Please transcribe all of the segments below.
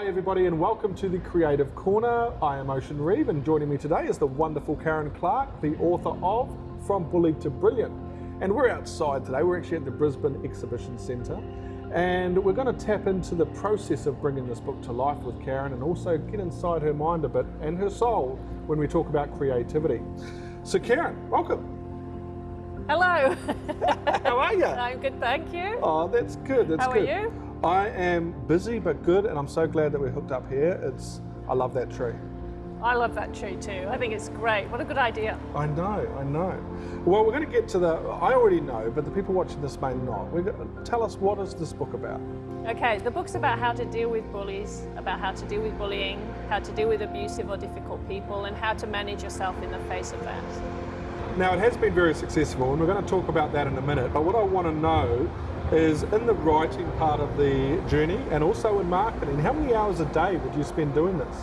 everybody, and welcome to the Creative Corner. I am Ocean Reeve, and joining me today is the wonderful Karen Clark, the author of From Bully to Brilliant. And we're outside today, we're actually at the Brisbane Exhibition Centre, and we're going to tap into the process of bringing this book to life with Karen and also get inside her mind a bit and her soul when we talk about creativity. So, Karen, welcome. Hello. How are you? I'm good, thank you. Oh, that's good. That's How good. are you? I am busy but good, and I'm so glad that we're hooked up here. It's I love that tree. I love that tree too. I think it's great. What a good idea. I know, I know. Well, we're going to get to the. I already know, but the people watching this may not. We're going tell us what is this book about? Okay, the book's about how to deal with bullies, about how to deal with bullying, how to deal with abusive or difficult people, and how to manage yourself in the face of that. Now, it has been very successful, and we're going to talk about that in a minute. But what I want to know is in the writing part of the journey and also in marketing, how many hours a day would you spend doing this?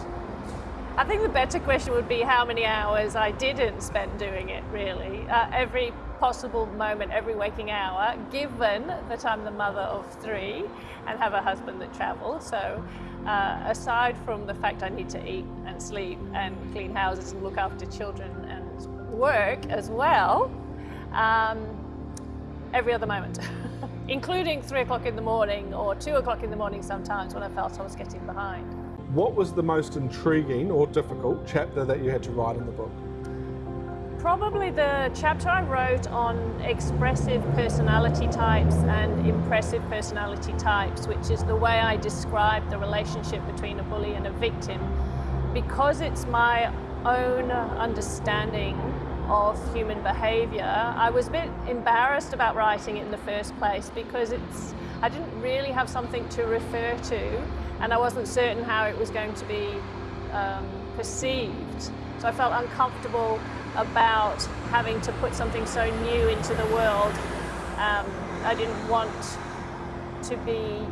I think the better question would be how many hours I didn't spend doing it, really. Uh, every possible moment, every waking hour, given that I'm the mother of three and have a husband that travels. So, uh, aside from the fact I need to eat and sleep and clean houses and look after children and work as well, um, every other moment. including three o'clock in the morning or two o'clock in the morning sometimes when I felt I was getting behind. What was the most intriguing or difficult chapter that you had to write in the book? Probably the chapter I wrote on expressive personality types and impressive personality types, which is the way I describe the relationship between a bully and a victim, because it's my own understanding of human behavior. I was a bit embarrassed about writing it in the first place because it's I didn't really have something to refer to and I wasn't certain how it was going to be um, perceived. So I felt uncomfortable about having to put something so new into the world. Um, I didn't want to be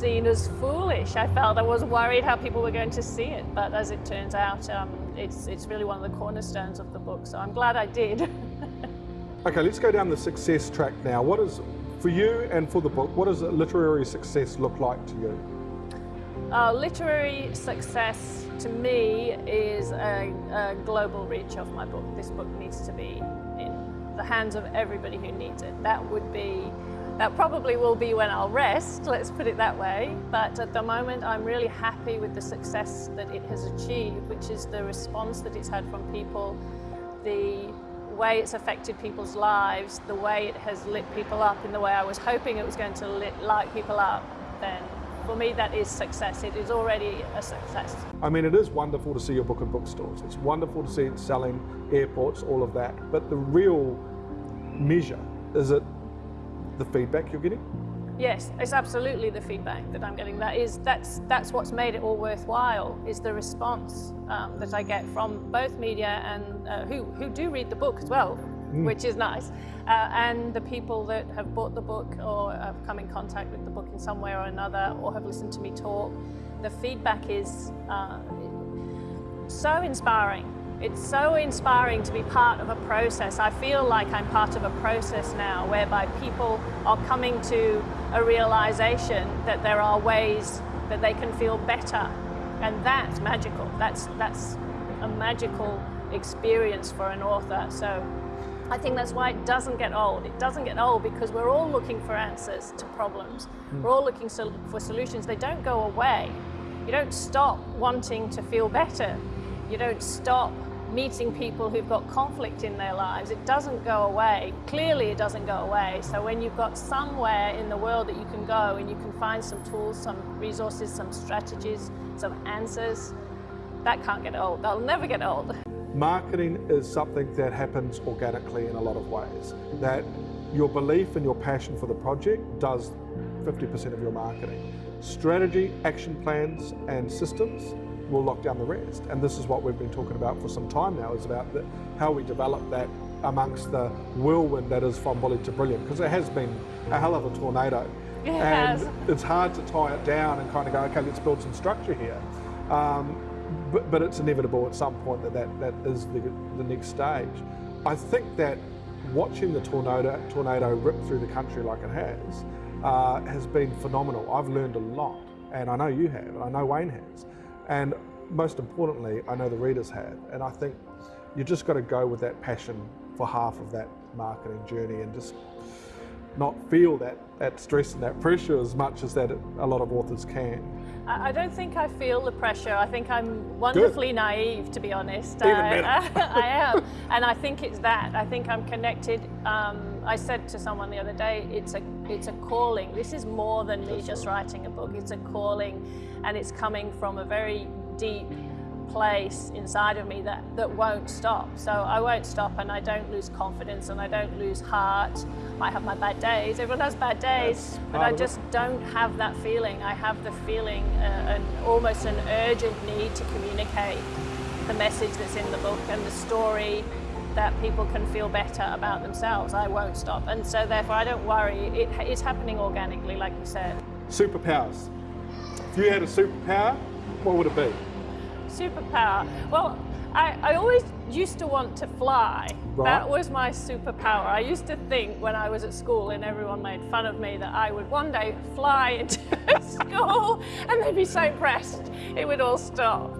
seen as foolish. I felt I was worried how people were going to see it, but as it turns out, um, it's, it's really one of the cornerstones of the book, so I'm glad I did. okay, let's go down the success track now. What is, for you and for the book, what does literary success look like to you? Uh, literary success to me is a, a global reach of my book. This book needs to be in the hands of everybody who needs it. That would be that probably will be when I'll rest, let's put it that way. But at the moment, I'm really happy with the success that it has achieved, which is the response that it's had from people, the way it's affected people's lives, the way it has lit people up in the way I was hoping it was going to lit, light people up, then for me that is success. It is already a success. I mean, it is wonderful to see your book in bookstores. It's wonderful to see it selling airports, all of that. But the real measure, is it the feedback you're getting? Yes, it's absolutely the feedback that I'm getting. That is, that's that's what's made it all worthwhile. Is the response um, that I get from both media and uh, who who do read the book as well, mm. which is nice, uh, and the people that have bought the book or have come in contact with the book in some way or another, or have listened to me talk. The feedback is uh, so inspiring it's so inspiring to be part of a process. I feel like I'm part of a process now whereby people are coming to a realization that there are ways that they can feel better. And that's magical. That's, that's a magical experience for an author. So I think that's why it doesn't get old. It doesn't get old because we're all looking for answers to problems. Mm. We're all looking for solutions. They don't go away. You don't stop wanting to feel better. You don't stop meeting people who've got conflict in their lives. It doesn't go away. Clearly it doesn't go away. So when you've got somewhere in the world that you can go and you can find some tools, some resources, some strategies, some answers, that can't get old. That'll never get old. Marketing is something that happens organically in a lot of ways. That your belief and your passion for the project does 50% of your marketing. Strategy, action plans and systems will lock down the rest. And this is what we've been talking about for some time now, is about the, how we develop that amongst the whirlwind that is from bully to brilliant, because it has been a hell of a tornado. It and has. it's hard to tie it down and kind of go, okay, let's build some structure here. Um, but, but it's inevitable at some point that that, that is the, the next stage. I think that watching the tornado, tornado rip through the country like it has, uh, has been phenomenal. I've learned a lot And I know you have, and I know Wayne has. And most importantly, I know the readers have. And I think you just got to go with that passion for half of that marketing journey and just not feel that, that stress and that pressure as much as that a lot of authors can. I don't think I feel the pressure. I think I'm wonderfully Good. naive, to be honest. Even I, better. I, I am, and I think it's that. I think I'm connected. Um, I said to someone the other day, it's a it's a calling. This is more than me just writing a book. It's a calling, and it's coming from a very deep place inside of me that, that won't stop. So I won't stop and I don't lose confidence and I don't lose heart. I have my bad days, everyone has bad days, but I just don't have that feeling. I have the feeling, uh, an, almost an urgent need to communicate the message that's in the book and the story that people can feel better about themselves. I won't stop. And so therefore I don't worry, it, it's happening organically like you said. Superpowers. If you had a superpower, what would it be? Superpower. Well, I, I always used to want to fly. Right. That was my superpower. I used to think when I was at school and everyone made fun of me that I would one day fly into school and they'd be so impressed it would all stop.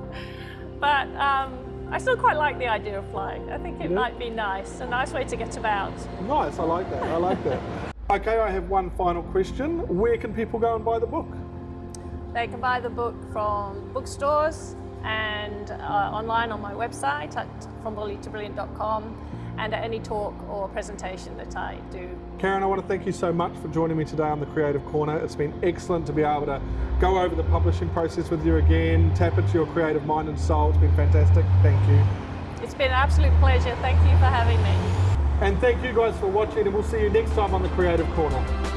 But um, I still quite like the idea of flying. I think it yeah. might be nice, a nice way to get about. Nice, I like that, I like that. okay, I have one final question. Where can people go and buy the book? They can buy the book from bookstores, and uh, online on my website at frombully2brilliant.com and at any talk or presentation that I do. Karen, I want to thank you so much for joining me today on the Creative Corner. It's been excellent to be able to go over the publishing process with you again, tap into your creative mind and soul. It's been fantastic. Thank you. It's been an absolute pleasure. Thank you for having me. And thank you guys for watching and we'll see you next time on the Creative Corner.